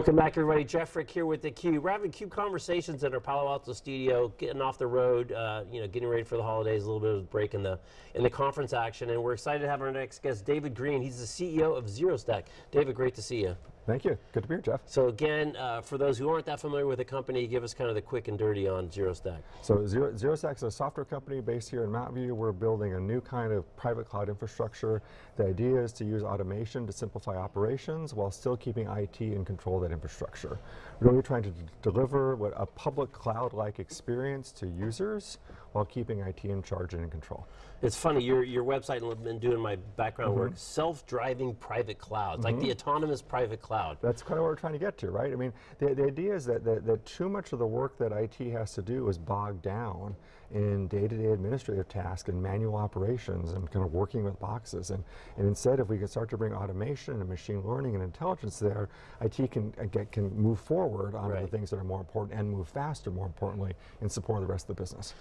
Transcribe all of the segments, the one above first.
Welcome back, everybody. Jeff Frick here with theCUBE. We're having CUBE conversations in our Palo Alto studio, getting off the road, uh, you know, getting ready for the holidays, a little bit of a break in the in the conference action, and we're excited to have our next guest, David Green. He's the CEO of ZeroStack. David, great to see you. Thank you. Good to be here, Jeff. So again, uh, for those who aren't that familiar with the company, give us kind of the quick and dirty on ZeroStack. So Zero, ZeroStack is a software company based here in Mountain View. We're building a new kind of private cloud infrastructure. The idea is to use automation to simplify operations while still keeping IT in control of that infrastructure. Really trying to deliver what a public cloud-like experience to users while keeping IT in charge and in control. It's funny, your, your website, and been doing my background mm -hmm. work, self-driving private clouds, mm -hmm. like the mm-hmm. autonomous private cloud. That's kind of what we're trying to get to, right? I mean, the, the idea is that, that, that too much of the work that IT has to do is bogged down in day-to-day -day administrative tasks and manual operations and kind of working with boxes. And, and instead, if we can start to bring automation and machine learning and intelligence there, IT can, uh, get, can move forward on right. the things that are more important and move faster, more importantly, in support of the rest of the business.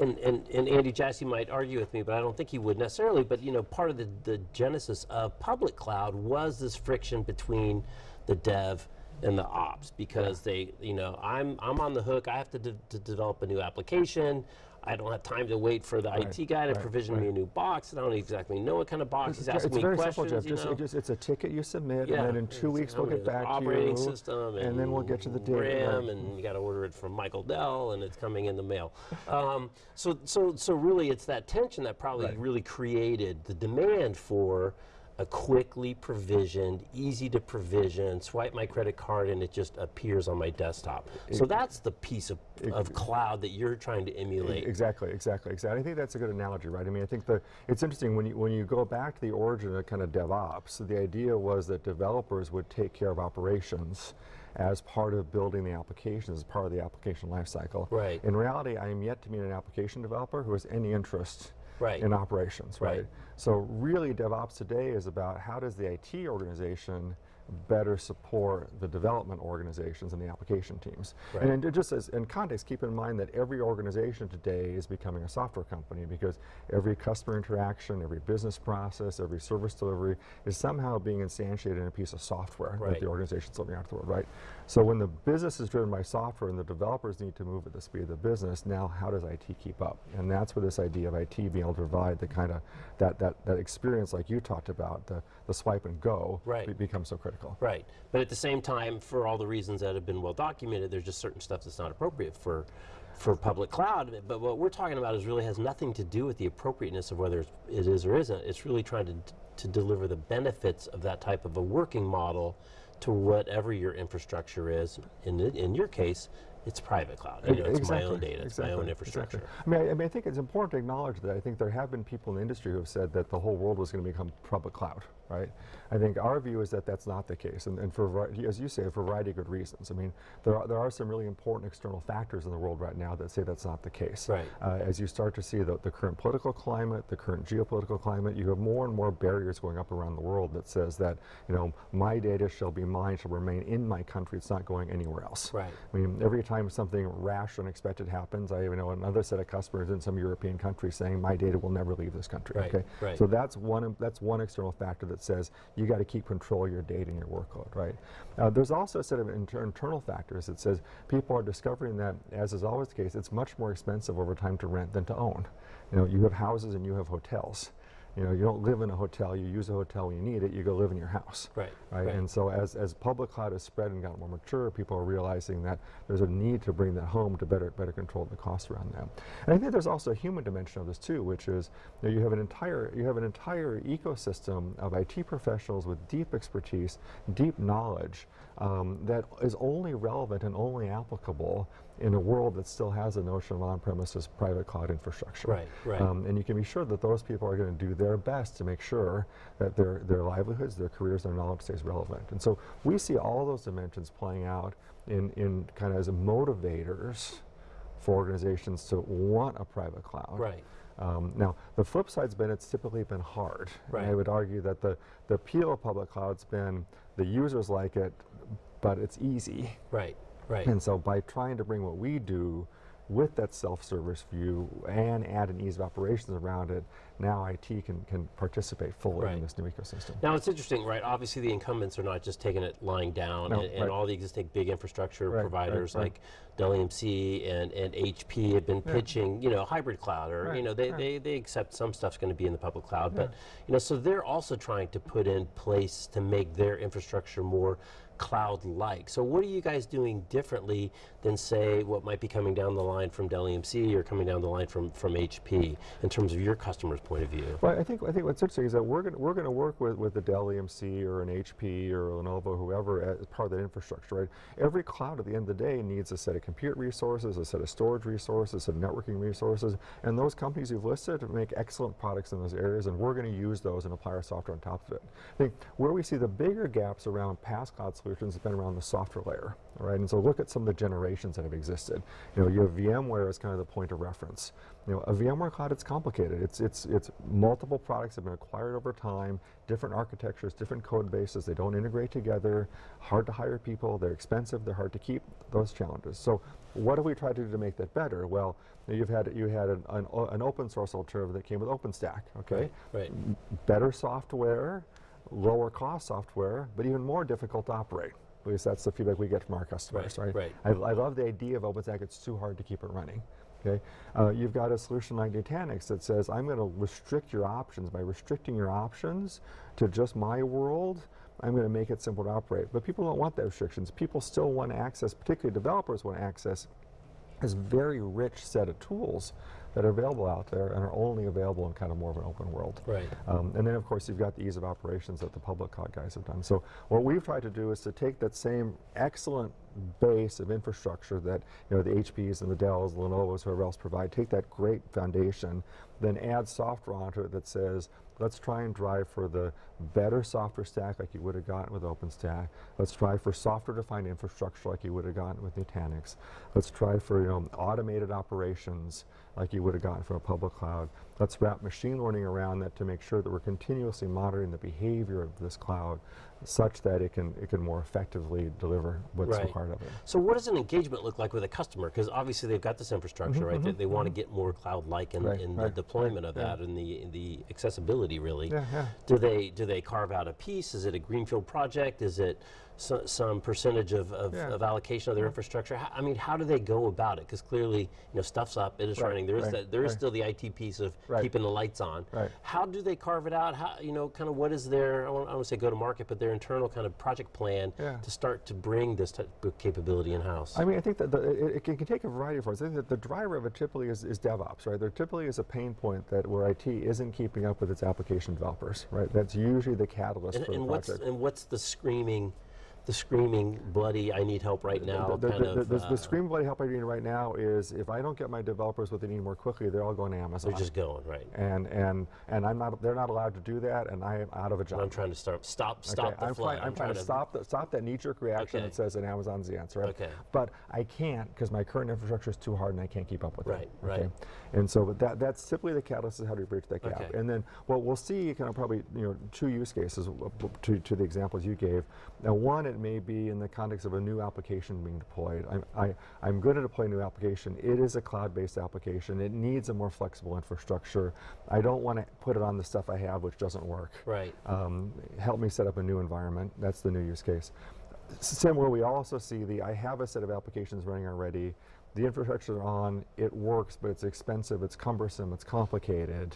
And, and, and Andy Jassy might argue with me, but I don't think he would necessarily, but you know, part of the, the genesis of public cloud was this friction between the dev and the ops because they, you know, I'm, I'm on the hook, I have to, de to develop a new application, I don't have time to wait for the right, IT guy to right, provision right. me a new box, I don't exactly know what kind of box. It's, He's asking me questions. It's very simple, Jeff. Just, just, it's a ticket you submit, yeah. and then in two weeks we'll get back to you. Operating system, and, and, then we'll get to the data. RAM, and you got to order it from Michael Dell, and it's coming in the mail. um, so, so, so really, it's that tension that probably really created the demand for a quickly provisioned, easy to provision, swipe my credit card and it just appears on my desktop. So that's the piece of, of cloud that you're trying to emulate. Exactly, exactly, exactly. I think that's a good analogy, right? I mean, I think the, it's interesting when you, when you go back to the origin of kind of DevOps, the idea was that developers would take care of operations as part of building the application, as part of the application lifecycle. Right. In reality, I am yet to meet an application developer who has any interest right. in operations, right? right? So really DevOps today is about how does the IT organization better support the development organizations and the application teams. Right. And just as in context, keep in mind that every organization today is becoming a software company because every customer interaction, every business process, every service delivery is somehow being instantiated in a piece of software right. that the organization's living out the world, right? So when the business is driven by software and the developers need to move at the speed of the business, now how does IT keep up? And that's where this idea of IT being able to provide the kind of, that, that, that experience like you talked about, the, the swipe and go, right. becomes so critical. Right, but at the same time, for all the reasons that have been well documented, there's just certain stuff that's not appropriate for for public cloud, but what we're talking about is really has nothing to do with the appropriateness of whether it is or isn't. It's really trying to, to deliver the benefits of that type of a working model to whatever your infrastructure is. In, in your case, it's private cloud. You know, it's exactly, my own data, it's exactly, my own infrastructure. Exactly. I, mean, I, I, mean, I think it's important to acknowledge that I think there have been people in the industry who have said that the whole world was going to become public cloud, right? I think our view is that that's not the case, and, and for, as you say, for a variety of good reasons. I mean, there are, there are some really important external factors in the world right now that say that's not the case. Right. Uh, as you start to see the, the current political climate, the current geopolitical climate, you have more and more barriers going up around the world that says that, you know, my data shall be mine, shall remain in my country, it's not going anywhere else. Right. I mean, every time something rash or unexpected happens, I even know another set of customers in some European country saying my data will never leave this country. Right, okay, right. so that's one that's one external factor that says you got to keep control of your data and your workload. Right. Uh, there's also a set of inter internal factors that says people are discovering that, as is always the case, it's much more expensive over time to rent than to own. You know, you have houses and you have hotels. You know, you don't live in a hotel, you use a hotel when you need it, you go live in your house. Right. Right. right. And so as, as public cloud has spread and gotten more mature, people are realizing that there's a need to bring that home to better better control the costs around that. And I think there's also a human dimension of this too, which is you, know, you have an entire you have an entire ecosystem of IT professionals with deep expertise, deep knowledge um, that is only relevant and only applicable in a world that still has a notion of on-premises private cloud infrastructure. Right, right. Um, and you can be sure that those people are going to do their best to make sure that their, their livelihoods, their careers, their knowledge stays relevant. And so we see all those dimensions playing out in, in kind of as motivators for organizations to want a private cloud. Right. Um, now, the flip side's been it's typically been hard. Right. I would argue that the, the appeal of public cloud's been the users like it, but it's easy. Right. Right. And so by trying to bring what we do with that self-service view and add an ease of operations around it, now IT can, can participate fully Right. in this new ecosystem. Now it's interesting, right? Obviously, the incumbents are not just taking it lying down, No, and, and right. all the existing big infrastructure Right, providers like Dell EMC and, and HP have been Yeah. pitching, you know, hybrid cloud, or you know, they, they, they accept some stuff's going to be in the public cloud, but you know, so they're also trying to put in place to make their infrastructure more cloud-like. So what are you guys doing differently than say what might be coming down the line from Dell EMC or coming down the line from from HP in terms of your customer's point of view? Well, I think I think what's interesting is that we're going we're going to work with with the Dell EMC or an HP or Lenovo, whoever, as part of that infrastructure. Right? Every cloud at the end of the day needs a set of compute resources, a set of storage resources, of networking resources, and those companies you've listed make excellent products in those areas, and we're going to use those and apply our software on top of it. I think where we see the bigger gaps around past cloud solutions has been around the software layer. Right, and so look at some of the generations that have existed. You know, you have VMware as kind of the point of reference. You know, a VMware cloud, it's complicated. It's, it's, it's multiple products have been acquired over time, different architectures, different code bases, they don't integrate together, hard to hire people, they're expensive, they're hard to keep, those challenges. So what have we tried to do to make that better? Well, you've had, you had an, an, an open source alternative that came with OpenStack, okay? Right. better software, lower cost software, but even more difficult to operate. At least that's the feedback we get from our customers, Right, right? right. I, I love the idea of OpenStack, it's too hard to keep it running. Okay, uh, you've got a solution like Nutanix that says, I'm going to restrict your options. By restricting your options to just my world, I'm going to make it simple to operate. But people don't want those restrictions. People still want access, particularly developers want access this very rich set of tools that are available out there and are only available in kind of more of an open world. Right. Um, and then, of course, you've got the ease of operations that the public cloud guys have done. So what we've tried to do is to take that same excellent base of infrastructure that you know the HPs and the Dells, the Lenovo's, whoever else provide, take that great foundation, then add software onto it that says, let's try and drive for the better software stack like you would have gotten with OpenStack. Let's try for software-defined infrastructure like you would have gotten with Nutanix. Let's try for you know automated operations like you would have gotten from a public cloud. Let's wrap machine learning around that to make sure that we're continuously monitoring the behavior of this cloud such that it can it can more effectively deliver what's Right. required of it. So what does an engagement look like with a customer? Because obviously they've got this infrastructure, right? They, they want to get more cloud-like in, Mm-hmm, Right, in the right, deployment of that and the in the accessibility, really. Yeah, yeah. Do they do they carve out a piece? Is it a greenfield project? Is it so, some percentage of, of, Yeah. of allocation of their mm-hmm. infrastructure? How, I mean, how do they go about it? Because clearly, you know, stuff's up, it is Right, running. There is right, that, there is right. still the IT piece of keeping the lights on. Right. How do they carve it out? How you know, kind of what is their I don't want to say go to market, but their internal kind of project plan Yeah. to start to bring this type of capability in house? I mean, I think that the, it, it can, can take a variety of forms. I think that the driver of it typically is, is DevOps, right? There typically is a pain point that where IT isn't keeping up with its application developers, right? That's usually the catalyst And, for and the what's project. and what's the screaming, the screaming bloody? I need help right now. the, the, kind the, of. the, uh, the scream bloody help I need right now is if I don't get my developers what they need more quickly, they're all going to Amazon. they're just going right. and and and I'm not. They're not allowed to do that, and I am out of a job. I'm trying to start stop Okay, stop the I'm flood. Trying, I'm, trying, to stop the, stop that knee-jerk reaction Okay. that says that Amazon's the answer. Right? Okay. But I can't because my current infrastructure is too hard and I can't keep up with Right, it. right. Right. And so but that that's simply the catalyst is how do you bridge that gap. Okay. And then what we'll see kind of probably you know two use cases to, to the examples you gave. Now one it may be in the context of a new application being deployed. I'm, I, I'm going to deploy a new application. It is a cloud-based application. It needs a more flexible infrastructure. I don't want to put it on the stuff I have which doesn't work Right. um, help me set up a new environment. That's the new use case. S- Similar, we also see the I have a set of applications running already. The infrastructure is on, it works, but it's expensive, it's cumbersome, it's complicated.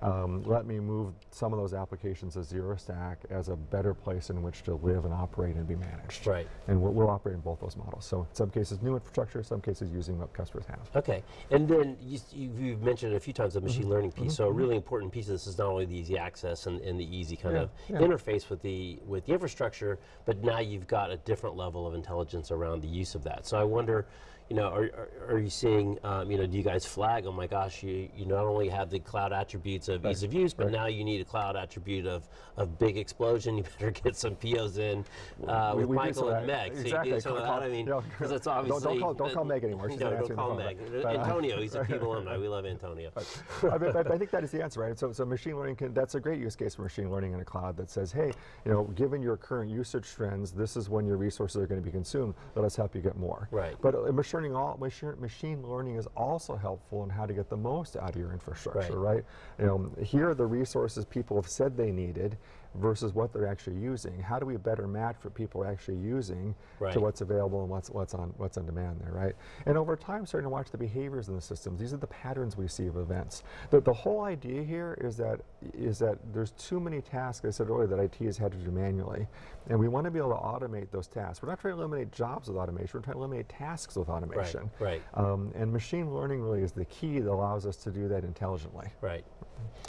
Um, let me move some of those applications to Zero Stack as a better place in which to live and operate and be managed. Right. And we'll, we'll operate in both those models. So in some cases new infrastructure, in some cases using what customers have. Okay, and then you, you've mentioned a few times the Mm-hmm. machine learning piece. So a really important piece of this is not only the easy access and, and the easy kind Yeah, of yeah. interface with the with the infrastructure, but now you've got a different level of intelligence around the use of that. So I wonder, you know, are, are, you seeing, um, you know, do you guys flag? Oh my gosh, you you not only have the cloud attributes of ease of use, but right. now you need a cloud attribute of of big explosion. You better get some POs in uh, We- with we Michael and. Meg. So you Exactly. do some of Call- that. I mean, you know, because it's don't- don't call- don't call Meg anymore. She's no, don't call. Meg. But, uh, Antonio, he's a P alumni. We love Antonio. I, mean, I think that is the answer, right? So, so machine learning can, that's a great use case for machine learning in a cloud that says, hey, you know, given your current usage trends, this is when your resources are going to be consumed. Let us help you get more. Right. But uh, machine turning all machine, machine learning is also helpful in how to get the most out of your infrastructure, Right. right? You know, here are the resources people have said they needed versus what they're actually using. How do we better match what people are actually using Right. to what's available and what's what's on what's on demand there, right? And over time, starting to watch the behaviors in the systems. These are the patterns we see of events. The, the whole idea here is that is that there's too many tasks. I said earlier that IT has had to do manually, and we want to be able to automate those tasks. We're not trying to eliminate jobs with automation. We're trying to eliminate tasks with automation. right. Um, and machine learning really is the key that allows us to do that intelligently. Right.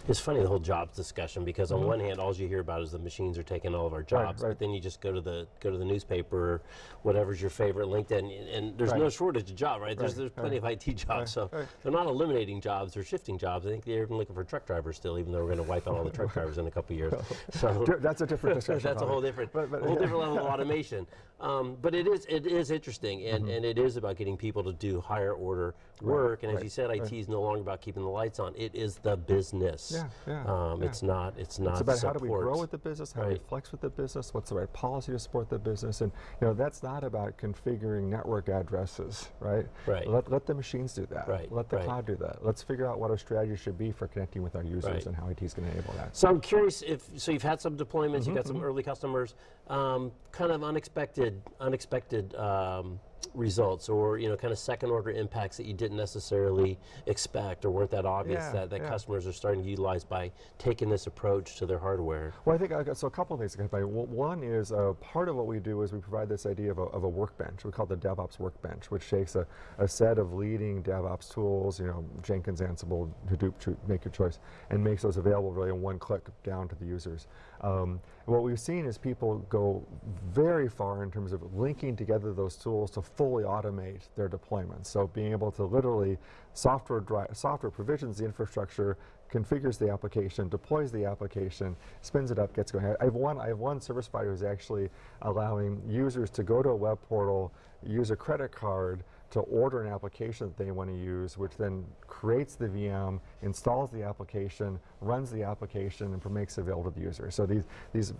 It's funny the whole jobs discussion because on one hand, all you hear about is the machines are taking all of our jobs, Mm-hmm. right. but then you just go to the go to the newspaper, whatever's your favorite, LinkedIn, and there's no shortage of job, right? There's Right, there's plenty of IT jobs, so right. they're not eliminating jobs; they're shifting jobs. I think they're even looking for truck drivers still, even though we're going to wipe out all the truck drivers in a couple years. So That's a different discussion. that's a whole different, But- but- a whole different level of automation. Um, but it is it is interesting, and, Mm-hmm. and it is about getting people to do higher order work. And as right, you said, IT is no longer about keeping the lights on. It is the business. Yeah, yeah, Um, yeah. It's not. It's not. It's about how do we support. grow with the business, how do we flex with the business, what's the right policy to support the business, and you know that's not about configuring network addresses, right? Right. Let, let the machines do that. Right, Let the right. cloud do that. Let's figure out what our strategy should be for connecting with our users Right. and how IT is going to enable that. So I'm curious if so you've had some deployments, you've got Mm-hmm, some early customers, um, kind of unexpected, unexpected um, results, or you know, kind of second order impacts that you didn't necessarily expect or weren't that obvious Yeah, that, that yeah. customers are starting to utilize by taking this approach to their hardware. Well, I think I got, so. A couple of things to by. One is uh, part of what we do is we provide this idea of a, of a workbench. We call it the DevOps workbench, which takes a, a set of leading DevOps tools, you know, Jenkins, Ansible, Hadoop, make your choice, and makes those available really in one click down to the users. Um, what we've seen is people go very far in terms of linking together those tools to fully automate their deployments. So being able to literally software software provisions the infrastructure, configures the application, deploys the application, spins it up, gets going. I have one, I have one service provider who's actually allowing users to go to a web portal, use a credit card to order an application that they want to use, which then creates the VM, installs the application, runs the application, and makes it available to the user. So these, these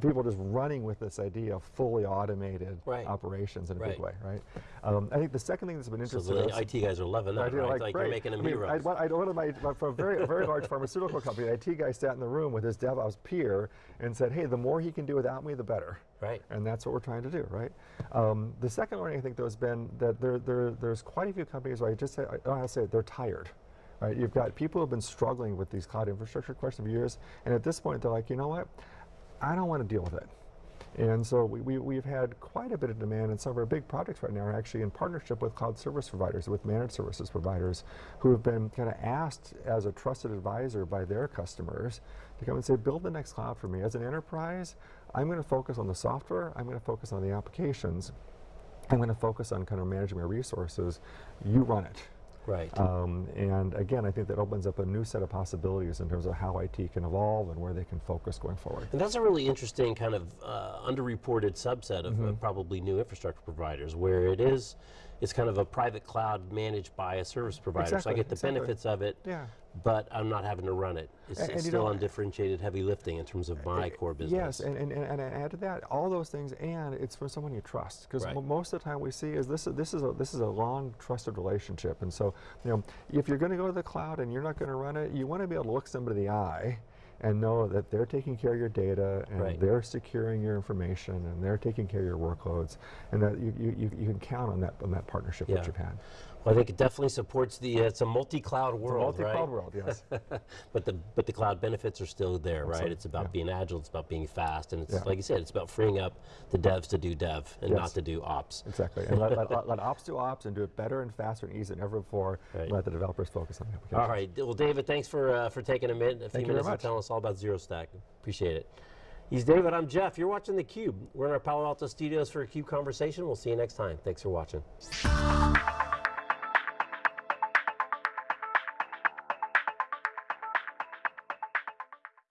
people are just running with this idea of fully automated Right. operations in a Right. big way, right? Um, I think the second thing that's been interesting So the IT guys are loving that, I right? like, like you're making them I mean, I, heroes. one- I, one of my, my- from a very, a very large pharmaceutical company, the IT guy sat in the room with his DevOps peer and said, hey, the more he can do without me, the better. Right. And that's what we're trying to do, right? Um, the second learning I think though has been that there, there, there's quite a few companies where I just say, I don't know how to say it, they're tired. Right? You've got people who've been struggling with these cloud infrastructure questions for years, and at this point they're like, you know what? I don't want to deal with it. And so we, we, we've had quite a bit of demand, and some of our big projects right now are actually in partnership with cloud service providers, with managed services providers, who have been kind of asked as a trusted advisor by their customers to come and say, build the next cloud for me. As an enterprise, I'm going to focus on the software, I'm going to focus on the applications, I'm going to focus on kind of managing my resources. You run it. right. Um, and again, I think that opens up a new set of possibilities in terms of how IT can evolve and where they can focus going forward. And that's a really interesting kind of uh, underreported subset of, Mm-hmm. of probably new infrastructure providers, where it is, it's kind of a private cloud managed by a service provider. so I get the exactly. benefits of it, Yeah. but I'm not having to run it. It's, and it's you still know, undifferentiated heavy lifting in terms of my eh, eh, core business. Yes, and, and, and, and add to that, all those things, and it's from someone you trust. Because Right. most of the time we see is this, is this, is a, this is a long trusted relationship. And so, you know, if you're going to go to the cloud and you're not going to run it, you want to be able to look somebody in the eye and know that they're taking care of your data and Right. they're securing your information and they're taking care of your workloads and that you, you, you, you can count on that, on that partnership Yeah. you've had. Well, I think it definitely supports the. Uh, it's a multi-cloud world, Multi-cloud right? world, yes. but the but the cloud benefits are still there, right? Awesome, It's about yeah. being agile. It's about being fast, and it's Yeah. like you said, it's about freeing up the devs to do dev and not to do ops. exactly. And let, let, let, ops do ops and do it better and faster and easier than ever before. Right. Let the developers focus on the application. All right. Well, David, thanks for uh, for taking a minute, a few Thank very minutes to tell us all about Zero Stack. Appreciate it. He's David. I'm Jeff. You're watching theCUBE. We're in our Palo Alto studios for a Cube conversation. We'll see you next time. Thanks for watching.